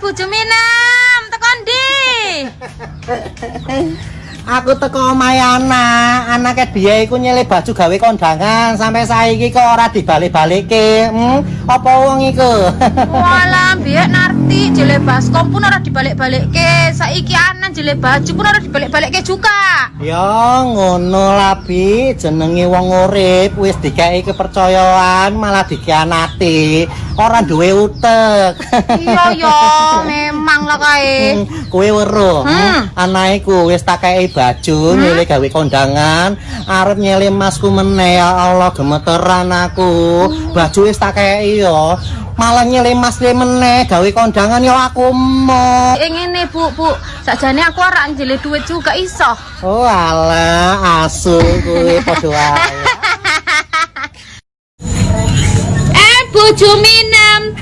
bojo Minem, tekan di. Aku teko omahe anak, anake biye iku nyele baju gawe kondangan sampai saiki kok ora dibalik-balikke. Hmm, apa wong iku? Walah, biar narti jele baskom pun ora dibalik-balikke. Saiki anan jele baju pun ora dibalik-balikke juga. ya ngono lah Bi, jenenge wong urip wis dikeki kepercayaan malah dikhianati. Ora duwe utek. Iya ya, memang lah kae. Hmm, Kowe weruh, Hmm. anake ku wis tak kei baju nyele gawe kondangan, arep nyele masku meneh ya Allah gemeteran aku. Baju wis tak kei yo. Malah nyele mas le meneh gawe kondangan yo aku mau. Eh ngene, Bu, Bu. Sakjane aku ora jele duit juga iso. Oh alah asu kowe padha wae. Eh, bojo Minem.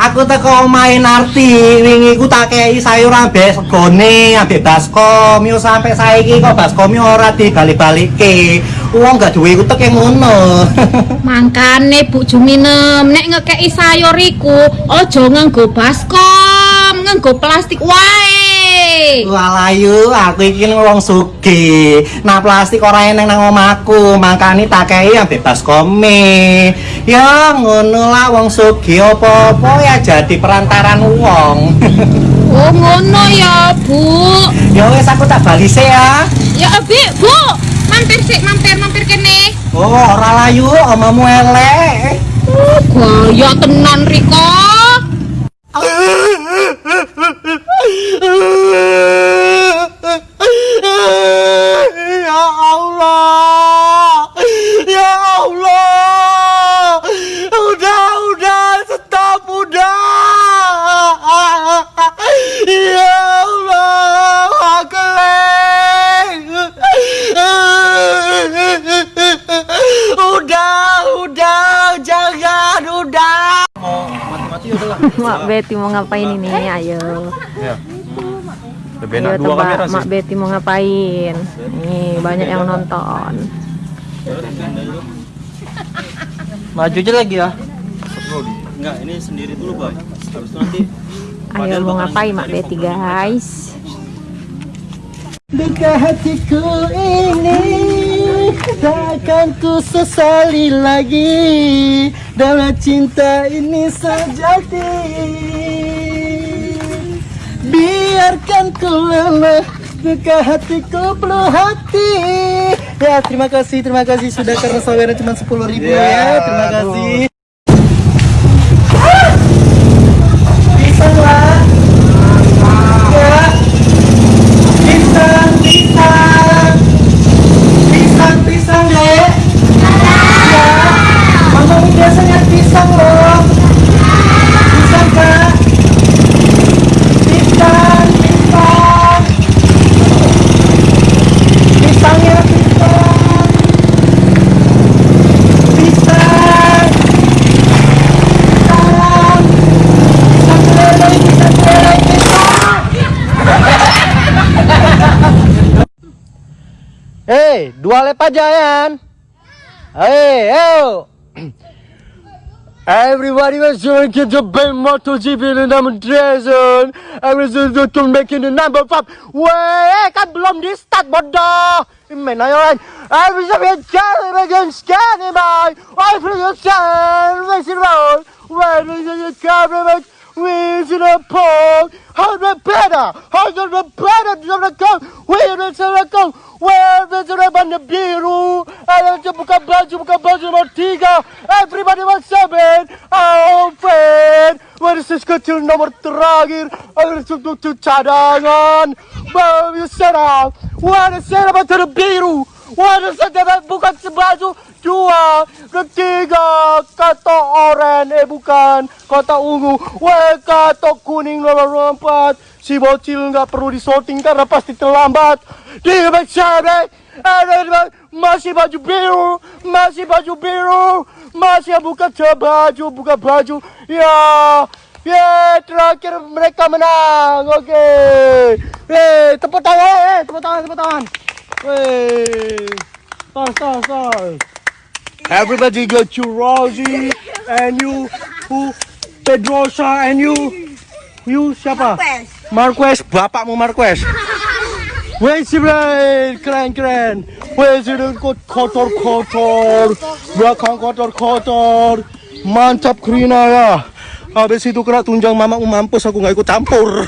Aku teko omahe Narti, wingi ku tak kei sayur ambek segone, ambek baskom. Yo sampe saiki kok baskom ora dibalik-balikke. Wong gak duwe utek yang ngono. Mangkane Bu Juminem nek ngekeki sayur iku aja nganggo baskom, nganggo plastik wae. Walayu, aku iki wong sugih. Nah plastik ora eneng nang omahku, makane tak kei ambek baskome. Ya ngono lah wong sugih apa-apa ya jadi perantaran wong. Oh ngono ya, Bu. ya wis aku tak bali sih ya. Ya Abi, Bu. Mampir sik, mampir, mampir kene. Oh, ora layu, omamu elek. Oh, gaya tenan Riko. Mak Betty mau ngapain ini? Ayo. Ya. Lebih Ayo enak dua tebak kamera Mak sih. Betty mau ngapain? Nih, banyak yang nonton. Maju aja lagi ya. Enggak, ini sendiri dulu, Boy. Habis itu nanti Ayo mau ngapain Mak Betty, guys? Duka hatiku ini Takkan ku sesali lagi Dalam cinta ini sejati. Biarkan ku lelah Duka hatiku penuh hati. Ya terima kasih, terima kasih. Sudah karena saweran cuma 10 ribu ya. Terima kasih Hei, dua lap aja yan. Hey, yo. Everybody was doing it to big MotoGP and I'm Jason. I was just to making the number five. Wey, kan belum di start bodoh. Main ayo kan. I was a bit jelly again scanning my. I feel the sun. Racing road. Where is the camera? Should have pulled. How the better? How the better? The go. Where is the go? Where is the banda biru? Ayo buka baju, buka baju nomor tiga. Everybody was seven. Oh friend. Where is this kecil nomor terakhir? Ayo untuk cadangan. Baru serang. Where is the banda biru? Where is the bukan sebaju? Dua, ketiga, kata oren, eh bukan, kata ungu, weh kata kuning nomor empat, si bocil nggak perlu disorting karena pasti terlambat. Di back side, ada masih baju biru, masih baju biru, masih buka baju, buka baju, ya, ya terakhir mereka menang, oke, eh tepuk tangan, eh tepuk tangan, tepuk tangan, weh, tas, tas, tas. Everybody got you Rosie and you who Pedrosa and you you siapa? Marquez. Bapakmu Marquez. Wes Bray, keren keren. Wes kot- kotor kotor, belakang kotor kotor, mantap Krina ya. Habis itu kena tunjang mamamu mampus aku nggak ikut campur.